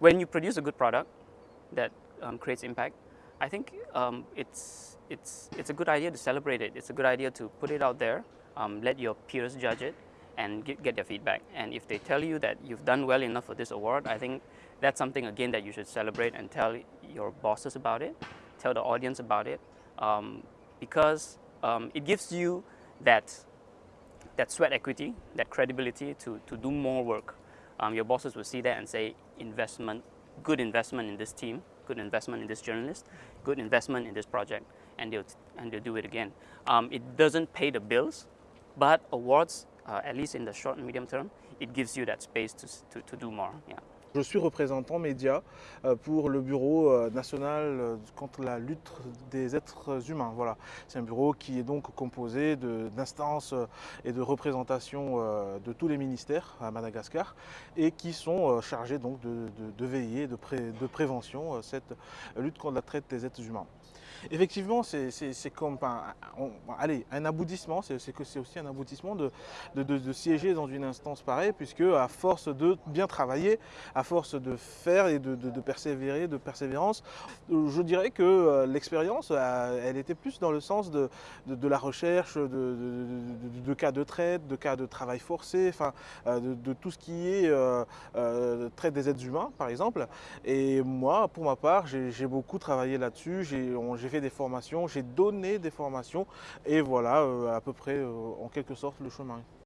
when you produce a good product that um, creates impact, I think um, it's, it's, it's a good idea to celebrate it. It's a good idea to put it out there, um, let your peers judge it, and get, get their feedback. And if they tell you that you've done well enough for this award, I think that's something, again, that you should celebrate and tell your bosses about it, tell the audience about it, um, because um, it gives you that, that sweat equity, that credibility to, to do more work. Um, your bosses will see that and say, investment, good investment in this team, good investment in this journalist, good investment in this project, and they'll, and they'll do it again. Um, it doesn't pay the bills, but awards, uh, at least in the short and medium term, it gives you that space to, to, to do more. Yeah. Je suis représentant média euh, pour le Bureau euh, national euh, contre la lutte des êtres humains. Voilà. C'est un bureau qui est donc composé d'instances et de représentations de tous les ministères à Madagascar et qui sont chargés donc de, veiller, de, de prévention cette lutte contre la traite des êtres humains. Effectivement, c'est comme un, allez, un aboutissement, c'est aussi un aboutissement de, de, siéger dans une instance pareille, puisque à force de bien travailler, à force de faire et de, persévérer, de persévérance, je dirais que euh, l'expérience, euh, elle était plus dans le sens de, la recherche de, cas de traite, de cas de travail forcé, enfin, euh, de, tout ce qui est traite des êtres humains, par exemple. Et moi, pour ma part, j'ai beaucoup travaillé là-dessus, j'ai fait des formations, j'ai donné des formations et voilà à peu près en quelque sorte le chemin.